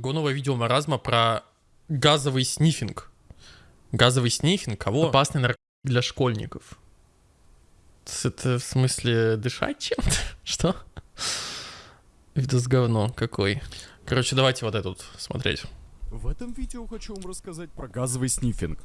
новое видео маразма про газовый снифинг. Газовый снифинг, кого? Опасный наркотик для школьников. Это в смысле дышать чем-то? Что? Видос говно какой. Короче, давайте вот этот смотреть. В этом видео хочу вам рассказать про газовый снифинг.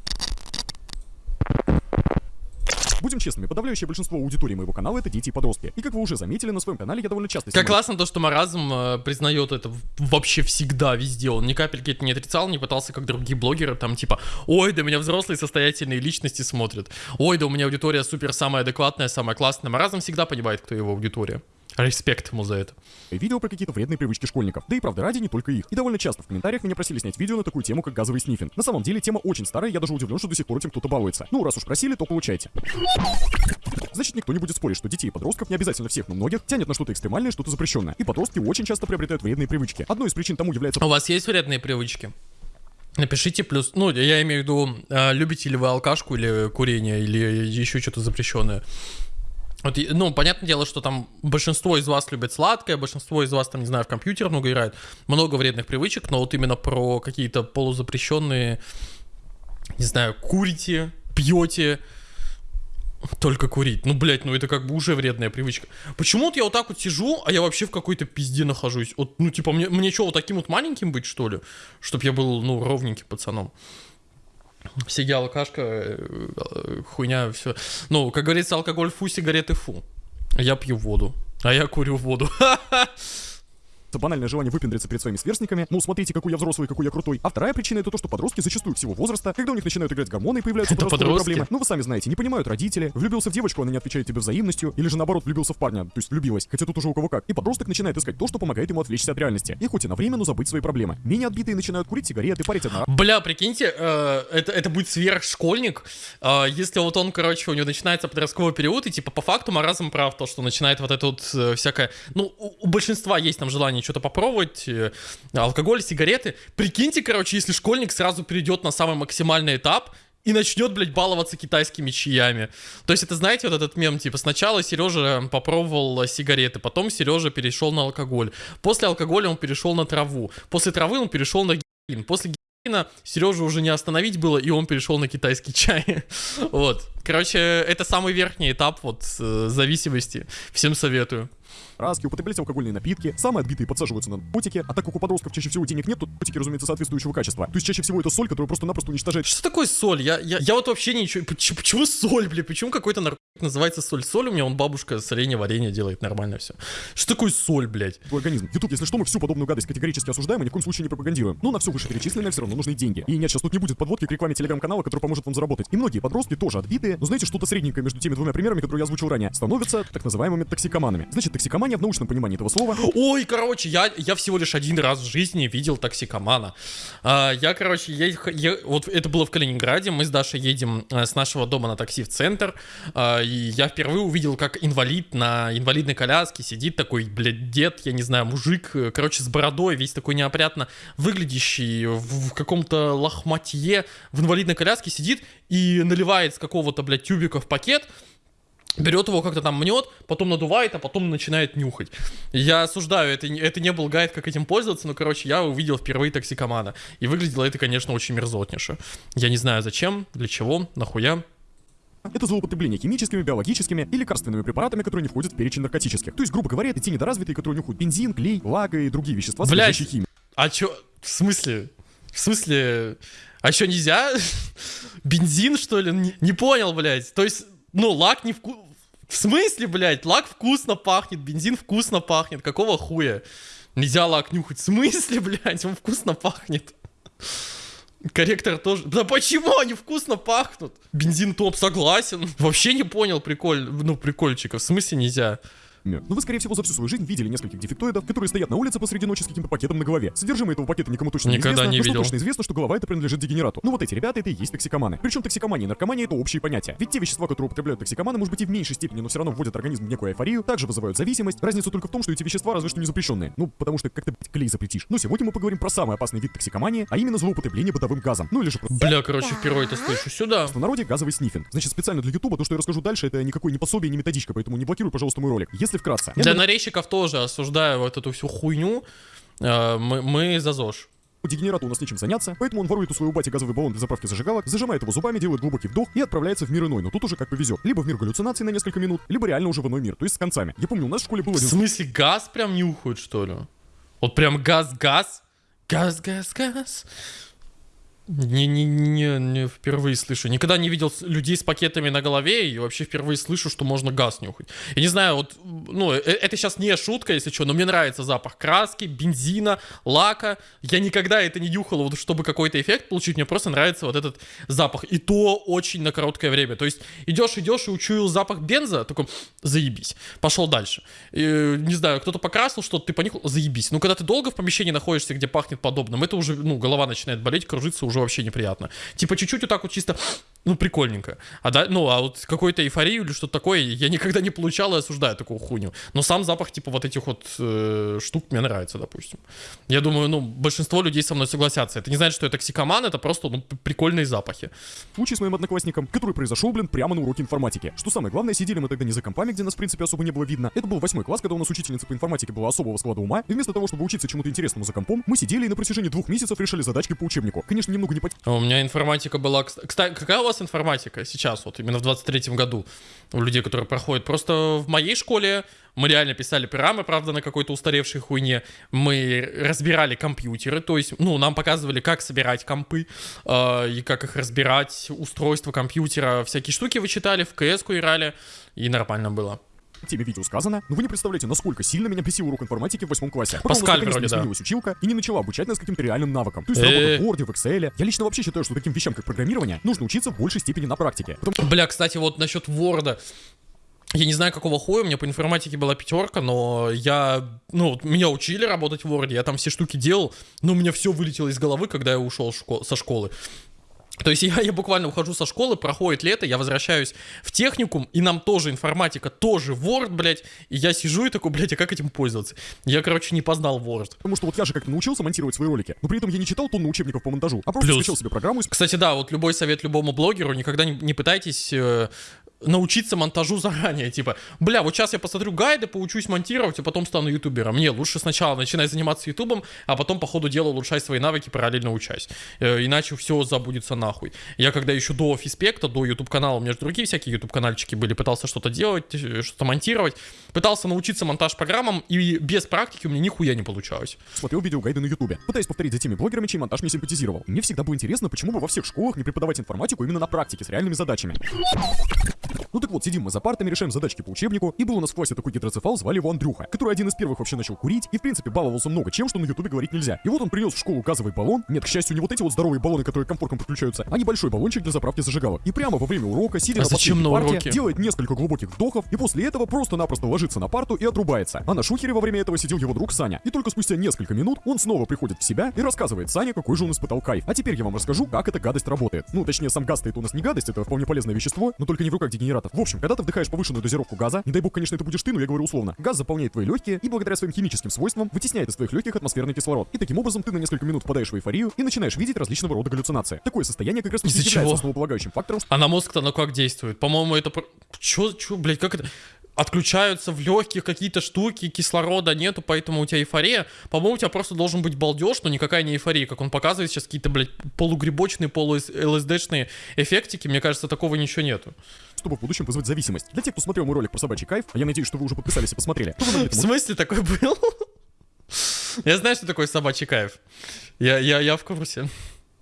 Будем честными, подавляющее большинство аудитории моего канала это дети и подростки. И как вы уже заметили, на своем канале я довольно часто Как классно то, что Маразм э, признает это вообще всегда, везде. Он ни капельки это не отрицал, не пытался, как другие блогеры, там типа, ой, да меня взрослые состоятельные личности смотрят. Ой, да у меня аудитория супер самая адекватная, самая классная. Маразм всегда понимает, кто его аудитория. Респект ему за это. Видео про какие-то вредные привычки школьников. Да и правда ради не только их. И довольно часто в комментариях меня просили снять видео на такую тему, как газовый снифинг. На самом деле тема очень старая, я даже удивлен, что до сих пор этим кто-то балуется. Ну, раз уж просили, то получайте. Значит, никто не будет спорить, что детей и подростков, не обязательно всех, но многих, тянет на что-то экстремальное, что-то запрещенное. И подростки очень часто приобретают вредные привычки. Одной из причин тому является... У вас есть вредные привычки? Напишите плюс, ну, я имею в виду, э, любите ли вы алкашку или курение, или еще что-то запрещенное. Вот, ну, понятное дело, что там большинство из вас любит сладкое, большинство из вас, там, не знаю, в компьютер много играет, много вредных привычек, но вот именно про какие-то полузапрещенные, не знаю, курите, пьете, только курить. Ну, блядь, ну это как бы уже вредная привычка. Почему вот я вот так вот сижу, а я вообще в какой-то пизде нахожусь? Вот, ну, типа, мне, мне что, вот таким вот маленьким быть, что ли? Чтоб я был, ну, ровненьким пацаном. Сиги алкашка, э, хуйня, все. Ну, как говорится, алкоголь фу, сигареты фу. Я пью воду, а я курю воду. Банальное желание выпендриться перед своими сверстниками. Ну, смотрите, какой я взрослый, какой я крутой. А вторая причина это то, что подростки зачастую всего возраста, когда у них начинают играть гормоны и появляются это подростковые проблемы. Ну, вы сами знаете, не понимают родители. Влюбился в девочку, она не отвечает тебе взаимностью. Или же наоборот, влюбился в парня, то есть влюбилась. Хотя тут уже у кого как. И подросток начинает искать то, что помогает ему отвлечься от реальности. И хоть и на время, но забыть свои проблемы. Менее отбитые начинают курить сигареты, парить одна. Бля, прикиньте, э, это, это будет сверхшкольник. Э, если вот он, короче, у него начинается подростковый период, и типа по факту маразм прав, то, что начинает вот это вот э, всякое... Ну, у, у большинства есть там желание что-то попробовать, э, алкоголь, сигареты. Прикиньте, короче, если школьник сразу перейдет на самый максимальный этап, и начнет, блядь, баловаться китайскими чаями. То есть это, знаете, вот этот мем, типа, сначала Сережа попробовал сигареты, потом Сережа перешел на алкоголь. После алкоголя он перешел на траву. После травы он перешел на героин. После героина Сережу уже не остановить было, и он перешел на китайский чай. вот. Короче, это самый верхний этап вот э, зависимости. Всем советую краски, употреблять алкогольные напитки, самые отбитые подсаживаются на наркотики, а так как у подростков чаще всего денег нет, то наркотики, разумеется, соответствующего качества. То есть чаще всего это соль, которая просто-напросто уничтожает. Что такое соль? Я, я, я вот вообще ничего... Почему, почему соль, блин? Почему какой-то наркотик называется соль? Соль у меня, он бабушка соленье, варенье делает, нормально все. Что такое соль, блядь? Твой организм. Ютуб, если что, мы всю подобную гадость категорически осуждаем и ни в коем случае не пропагандируем. Но на все вышеперечисленное все равно нужны деньги. И нет, сейчас тут не будет подводки к рекламе телеграм-канала, который поможет вам заработать. И многие подростки тоже отбитые, но знаете, что-то средненькое между теми двумя примерами, которые я озвучил ранее, становятся так называемыми токсикоманами. Значит, токсикомания в научном понимании этого слова. Ой, короче, я, я всего лишь один раз в жизни видел токсикомана. А, я, короче, я, я, вот это было в Калининграде, мы с Дашей едем а, с нашего дома на такси в центр, а, и я впервые увидел, как инвалид на инвалидной коляске сидит такой, блядь, дед, я не знаю, мужик, короче, с бородой, весь такой неопрятно выглядящий, в, в каком-то лохматье в инвалидной коляске сидит и наливает с какого-то, блядь, тюбика в пакет, берет его как-то там мнет, потом надувает, а потом начинает нюхать. Я осуждаю, это, это не был гайд, как этим пользоваться, но, короче, я увидел впервые токсикомана. И выглядело это, конечно, очень мерзотнейше. Я не знаю, зачем, для чего, нахуя. Это злоупотребление химическими, биологическими и лекарственными препаратами, которые не входят в перечень наркотических. То есть, грубо говоря, это те недоразвитые, которые нюхают бензин, клей, лак и другие вещества, содержащие химию. А чё? В смысле? В смысле? А что, нельзя? Бензин, что ли? Не, не понял, блядь. То есть, ну, лак не вкус... В смысле, блядь? Лак вкусно пахнет, бензин вкусно пахнет. Какого хуя? Нельзя лак нюхать. В смысле, блядь? Он вкусно пахнет. Корректор тоже. Да почему они вкусно пахнут? Бензин топ, согласен. Вообще не понял приколь, ну прикольчика. В смысле нельзя? Но ну, вы, скорее всего, за всю свою жизнь видели нескольких дефектоидов, которые стоят на улице посреди ночи с каким-то пакетом на голове. Содержимое этого пакета никому точно Никогда не известно, не видел. точно известно, что голова это принадлежит дегенерату. Ну вот эти ребята это и есть токсикоманы. Причем токсикомания и наркомания это общие понятия. Ведь те вещества, которые употребляют токсикоманы, может быть и в меньшей степени, но все равно вводят организм в некую эйфорию, также вызывают зависимость. Разница только в том, что эти вещества разве что не запрещенные. Ну, потому что как-то клей запретишь. Но сегодня мы поговорим про самый опасный вид токсикомании, а именно злоупотребление бытовым газом. Ну или же просто... Бля, короче, впервые это слышу сюда. В народе газовый снифинг. Значит, специально для ютуба то, что я расскажу дальше, это никакой не пособие, не методичка, поэтому не блокируй, пожалуйста, мой ролик. Если вкратце. Для нарезчиков тоже осуждаю вот эту всю хуйню. Э, мы, мы за ЗОЖ. У дегенерата у нас нечем заняться, поэтому он ворует у своего бати газовый баллон для заправки зажигалок, зажимает его зубами, делает глубокий вдох и отправляется в мир иной, но тут уже как повезет. Либо в мир галлюцинаций на несколько минут, либо реально уже в иной мир, то есть с концами. Я помню, у нас в школе был В один смысле, газ прям нюхают, что ли? Вот прям газ-газ? Газ-газ-газ? Не-не-не, не впервые слышу. Никогда не видел людей с пакетами на голове и вообще впервые слышу, что можно газ нюхать. Я не знаю, вот, ну, э- это сейчас не шутка, если что, но мне нравится запах краски, бензина, лака. Я никогда это не нюхал, вот, чтобы какой-то эффект получить, мне просто нравится вот этот запах. И то очень на короткое время. То есть идешь, идешь и учуял запах бенза, такой, заебись. Пошел дальше. И, не знаю, кто-то покрасил что-то, ты понюхал, заебись. Ну, когда ты долго в помещении находишься, где пахнет подобным, это уже, ну, голова начинает болеть, кружиться уже вообще неприятно. Типа чуть-чуть вот так вот чисто, ну, прикольненько. А да, ну, а вот какой-то эйфорию или что-то такое я никогда не получал и осуждаю такую хуйню. Но сам запах, типа, вот этих вот э, штук мне нравится, допустим. Я думаю, ну, большинство людей со мной согласятся. Это не значит, что я токсикоман, это просто, ну, прикольные запахи. случай с моим одноклассником, который произошел, блин, прямо на уроке информатики. Что самое главное, сидели мы тогда не за компами, где нас, в принципе, особо не было видно. Это был восьмой класс, когда у нас учительница по информатике была особого склада ума, и вместо того, чтобы учиться чему-то интересному за компом, мы сидели и на протяжении двух месяцев решали задачки по учебнику. Конечно, немного не по А У меня информатика была... кс- Кстати, какая у вас информатика сейчас, вот именно в 23-м году у людей, которые проходят? Просто в моей школе мы реально писали программы, правда, на какой-то устаревшей хуйне. Мы разбирали компьютеры, то есть, ну, нам показывали, как собирать компы э, и как их разбирать, устройство компьютера, всякие штуки вычитали, в КС-ку играли, и нормально было. Теме видео сказано, но вы не представляете, насколько сильно меня бесил урок информатики в восьмом классе. Потом Паскаль вроде, да. сменилась училка и не начала обучать нас каким-то реальным навыкам. То есть Э. работа в Word, в Excel. Я лично вообще считаю, что таким вещам, как программирование, нужно учиться в большей степени на практике. Потому Бля, кстати, вот насчет Ворда. Я не знаю, какого хуя, у меня по информатике была пятерка, но я, ну, меня учили работать в Word, я там все штуки делал, но у меня все вылетело из головы, когда я ушел шко- со школы. То есть я, я буквально ухожу со школы, проходит лето, я возвращаюсь в техникум, и нам тоже информатика, тоже Word, блядь, и я сижу и такой, блядь, а как этим пользоваться? Я, короче, не познал Word. Потому что вот я же как-то научился монтировать свои ролики, но при этом я не читал тонну учебников по монтажу, а просто Плюс. скачал себе программу Кстати, да, вот любой совет любому блогеру, никогда не, не пытайтесь э, научиться монтажу заранее, типа, бля, вот сейчас я посмотрю гайды, поучусь монтировать, а потом стану ютубером. Не, лучше сначала начинай заниматься ютубом, а потом по ходу дела улучшай свои навыки, параллельно учась. Э, иначе все забудется нахуй. Я когда еще до фиспекта, до ютуб канала, у меня же другие всякие ютуб канальчики были, пытался что-то делать, э, что-то монтировать, пытался научиться монтаж программам, и без практики у меня нихуя не получалось. смотрел видеогайды на ютубе, пытаясь повторить за теми блогерами, чей монтаж мне симпатизировал. Мне всегда было интересно, почему бы во всех школах не преподавать информатику именно на практике с реальными задачами. Ну так вот, сидим мы за партами, решаем задачки по учебнику, и был у нас в классе такой гидроцефал, звали его Андрюха, который один из первых вообще начал курить, и в принципе баловался много чем, что на ютубе говорить нельзя. И вот он принес в школу газовый баллон, нет, к счастью, не вот эти вот здоровые баллоны, которые к комфоркам подключаются, а небольшой баллончик для заправки зажигалок. И прямо во время урока, сидя А на зачем на парте, уроке? делает несколько глубоких вдохов, и после этого просто-напросто ложится на парту и отрубается. А на шухере во время этого сидел его друг Саня. И только спустя несколько минут он снова приходит в себя и рассказывает Сане, какой же он испытал кайф. А теперь я вам расскажу, как эта гадость работает. Ну, точнее, сам газ стоит у нас не гадость, это вполне полезное вещество, но только не в руках дегенератов. В общем, когда ты вдыхаешь повышенную дозировку газа, не дай бог, конечно, это будешь ты, но я говорю условно, газ заполняет твои легкие и благодаря своим химическим свойствам вытесняет из твоих легких атмосферный кислород. И таким образом ты на несколько минут впадаешь в эйфорию и начинаешь видеть различного рода галлюцинации. Такое состояние как раз Из-за является основополагающим фактором, А на мозг-то оно как действует? По-моему, это... Чё, чё, блядь, как это... Отключаются в легких какие-то штуки, кислорода нету, поэтому у тебя эйфория. По-моему, у тебя просто должен быть балдеж, но никакая не эйфория. Как он показывает сейчас какие-то, блядь, полугрибочные, полу-ЛСДшные эффектики. Мне кажется, такого ничего нету. Чтобы в будущем вызвать зависимость. Для тех, кто смотрел мой ролик про собачий кайф, а я надеюсь, что вы уже подписались и посмотрели, В смысле такой был? Я знаю, что такое собачий кайф. Я, я, я в курсе.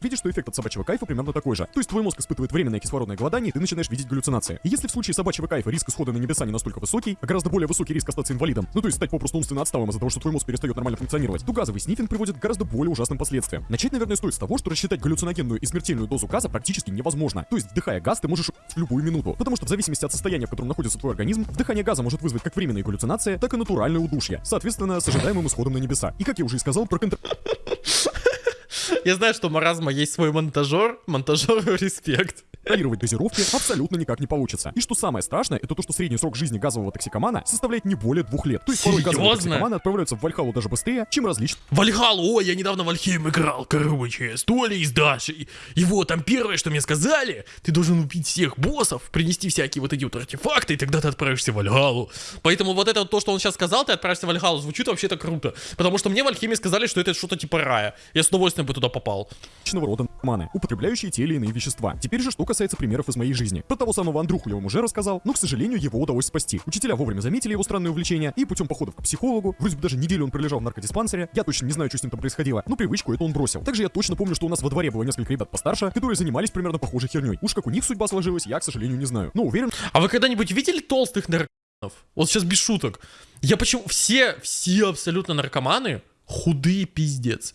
Видишь, что эффект от собачьего кайфа примерно такой же. То есть твой мозг испытывает временное кислородное голодание, и ты начинаешь видеть галлюцинации. И если в случае собачьего кайфа риск исхода на небеса не настолько высокий, а гораздо более высокий риск остаться инвалидом, ну то есть стать попросту умственно отсталым из-за того, что твой мозг перестает нормально функционировать, то газовый снифинг приводит к гораздо более ужасным последствиям. Начать, наверное, стоит с того, что рассчитать галлюциногенную и смертельную дозу газа практически невозможно. То есть, вдыхая газ, ты можешь в любую минуту. Потому что в зависимости от состояния, в котором находится твой организм, вдыхание газа может вызвать как временные галлюцинации, так и натуральное удушье. Соответственно, с ожидаемым исходом на небеса. И как я уже и сказал, про контр... Я знаю, что у маразма есть свой монтажер. Монтажеру респект. Контролировать дозировки абсолютно никак не получится. И что самое страшное, это то, что средний срок жизни газового токсикомана составляет не более двух лет. То есть порой газовые Серьезно? токсикоманы отправляются в Вальхалу даже быстрее, чем различные Вальхалу, ой, я недавно в Альхейм играл, короче, с Толей и с Дашей. И вот там первое, что мне сказали, ты должен убить всех боссов, принести всякие вот эти вот артефакты, и тогда ты отправишься в Вальхалу. Поэтому вот это вот то, что он сейчас сказал, ты отправишься в Вальхалу, звучит вообще-то круто. Потому что мне в Альхейме сказали, что это что-то типа рая. Я с удовольствием бы туда попал. различного рода маны, употребляющие те или иные вещества. Теперь же, что касается примеров из моей жизни. Про того самого Андруху я вам уже рассказал, но, к сожалению, его удалось спасти. Учителя вовремя заметили его странное увлечение, и путем походов к психологу, вроде бы даже неделю он пролежал в наркодиспансере, я точно не знаю, что с ним там происходило, но привычку эту он бросил. Также я точно помню, что у нас во дворе было несколько ребят постарше, которые занимались примерно похожей херней. Уж как у них судьба сложилась, я, к сожалению, не знаю. Но уверен, А вы когда-нибудь видели толстых наркоманов? Вот сейчас без шуток. Я почему... Все, все абсолютно наркоманы худые пиздец.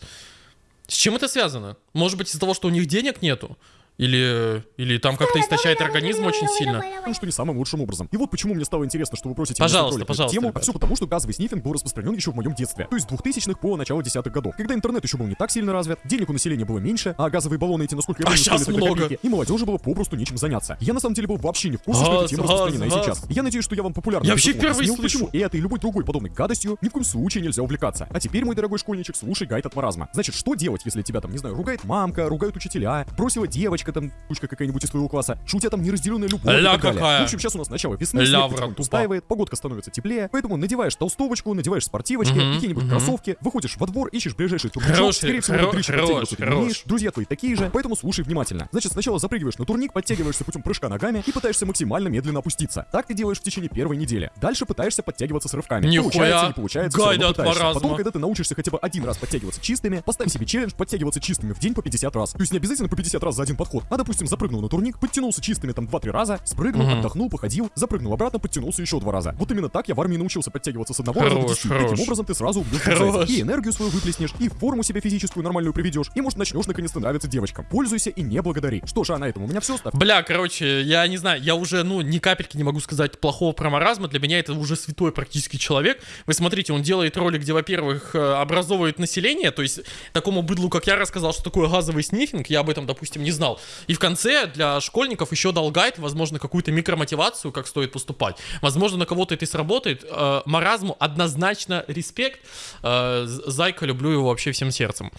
С чем это связано? Может быть из-за того, что у них денег нету? Или, или там как-то истощает организм очень сильно? что не самым лучшим образом. И вот почему мне стало интересно, что вы просите Пожалуйста, эту пожалуйста, тему, а ребят. все потому, что газовый снифинг был распространен еще в моем детстве. То есть с 2000-х по начало десятых годов. Когда интернет еще был не так сильно развит, денег у населения было меньше, а газовые баллоны эти, насколько я А помню, стоили только много. копейки, и молодежи было попросту нечем заняться. Я на самом деле был вообще не в курсе, что Газ, эта тема газ, распространена и газ. сейчас. Я надеюсь, что я вам популярно Я вообще впервые объяснил, слышу. почему этой и любой другой подобной гадостью ни в коем случае нельзя увлекаться. А теперь, мой дорогой школьничек, слушай гайд от маразма. Значит, что делать, если тебя там, не знаю, ругает мамка, ругают учителя, бросила девочка там, кучка какая-нибудь из твоего класса, тебя там неразделенная любовь Ля какая. В общем, сейчас у нас начало весны, Ля снег устаивает, погодка становится теплее, поэтому надеваешь толстовочку, надеваешь спортивочки, Мгм, какие-нибудь мгм. кроссовки, выходишь во двор, ищешь ближайший турничок, скорее всего, хорош, ты хорош. умеешь, друзья твои такие же, поэтому слушай внимательно. Значит, сначала запрыгиваешь на турник, подтягиваешься путем прыжка ногами и пытаешься максимально медленно опуститься. Так ты делаешь в течение первой недели. Дальше пытаешься подтягиваться с рывками. Нихуя. Получается, не получается, Гайда равно пытаешься. маразма. Потом, когда ты научишься хотя бы один раз подтягиваться чистыми, поставь себе челлендж подтягиваться чистыми в день по 50 раз. То есть не обязательно по 50 раз за один подход, а, допустим, запрыгнул на турник, подтянулся чистыми там 2-3 раза, спрыгнул, Мгм. отдохнул, походил, запрыгнул обратно, подтянулся еще два раза. Вот именно так я в армии научился подтягиваться с одного Хорош, раза до 10. хорош. Таким образом ты сразу убьешь. И энергию свою выплеснешь, и форму себе физическую нормальную приведешь, и может начнешь наконец-то нравиться девочкам. Пользуйся и не благодари. Что же, а на этом у меня все. Ставь Бля, короче, я не знаю, я уже, ну, ни капельки не могу сказать плохого про маразма. Для меня это уже святой практически человек. Вы смотрите, он делает ролик, где, во-первых, э, образовывает население, то есть такому быдлу, как я, рассказал, что такое газовый снифинг, я об этом, допустим, не знал. И в конце для школьников еще дал гайд, возможно, какую-то микромотивацию, как стоит поступать. Возможно, на кого-то это и сработает. Э, Маразму однозначно респект. Э, Зайка, люблю его вообще всем сердцем.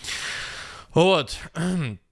Вот.